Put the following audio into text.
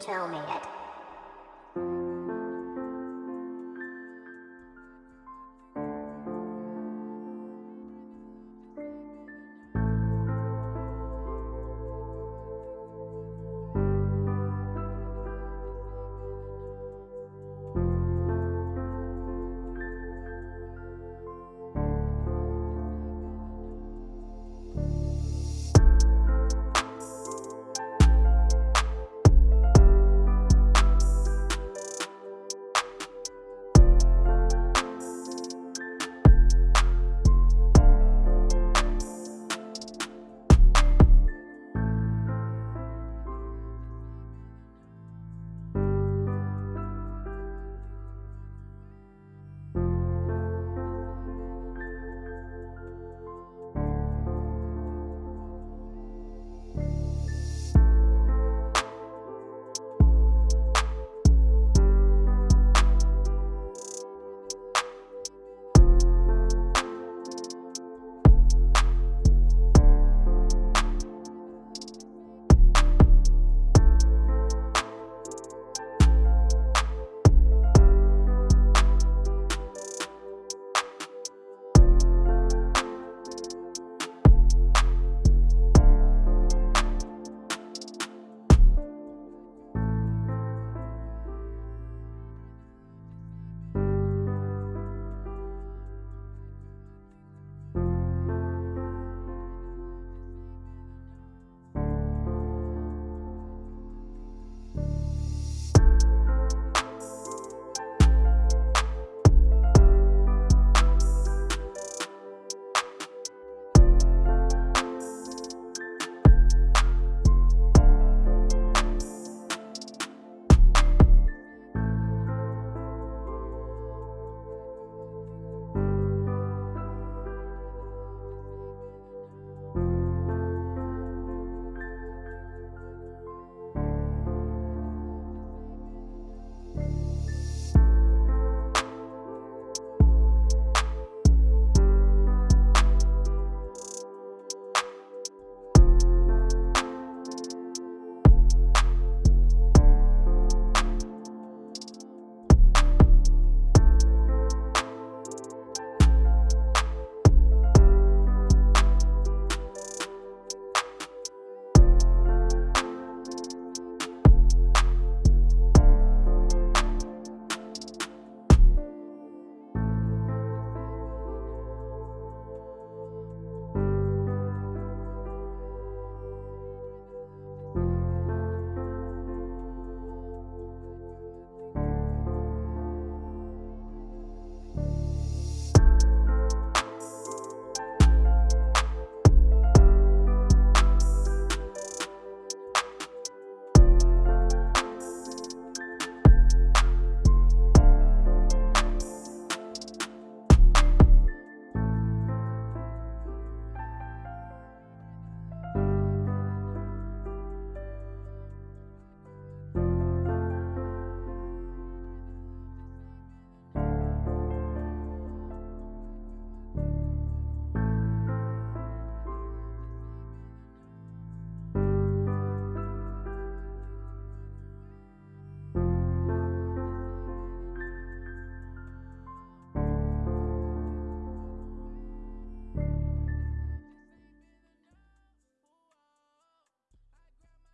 tell me it.